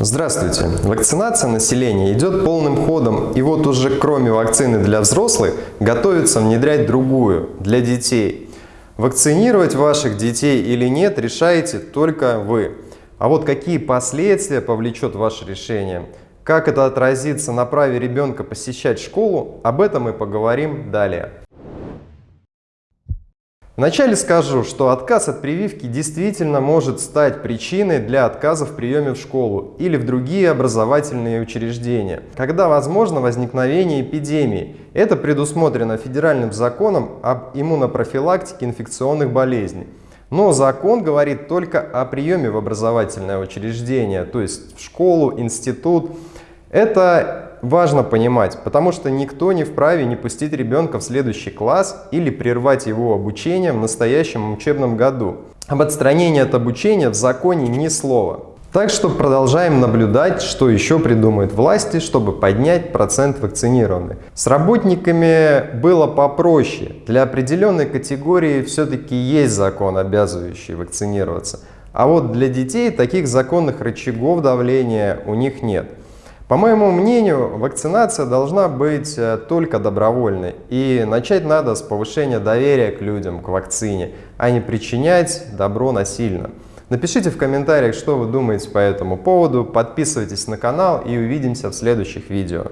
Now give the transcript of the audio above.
Здравствуйте! Вакцинация населения идет полным ходом, и вот уже кроме вакцины для взрослых, готовится внедрять другую, для детей. Вакцинировать ваших детей или нет, решаете только вы. А вот какие последствия повлечет ваше решение, как это отразится на праве ребенка посещать школу, об этом мы поговорим далее. Вначале скажу, что отказ от прививки действительно может стать причиной для отказа в приеме в школу или в другие образовательные учреждения, когда возможно возникновение эпидемии. Это предусмотрено федеральным законом об иммунопрофилактике инфекционных болезней. Но закон говорит только о приеме в образовательное учреждение, то есть в школу, институт. Это важно понимать, потому что никто не вправе не пустить ребенка в следующий класс или прервать его обучение в настоящем учебном году. Об отстранении от обучения в законе ни слова. Так что продолжаем наблюдать, что еще придумают власти, чтобы поднять процент вакцинированных. С работниками было попроще. Для определенной категории все-таки есть закон, обязывающий вакцинироваться. А вот для детей таких законных рычагов давления у них нет. По моему мнению, вакцинация должна быть э, только добровольной. И начать надо с повышения доверия к людям, к вакцине, а не причинять добро насильно. Напишите в комментариях, что вы думаете по этому поводу, подписывайтесь на канал и увидимся в следующих видео.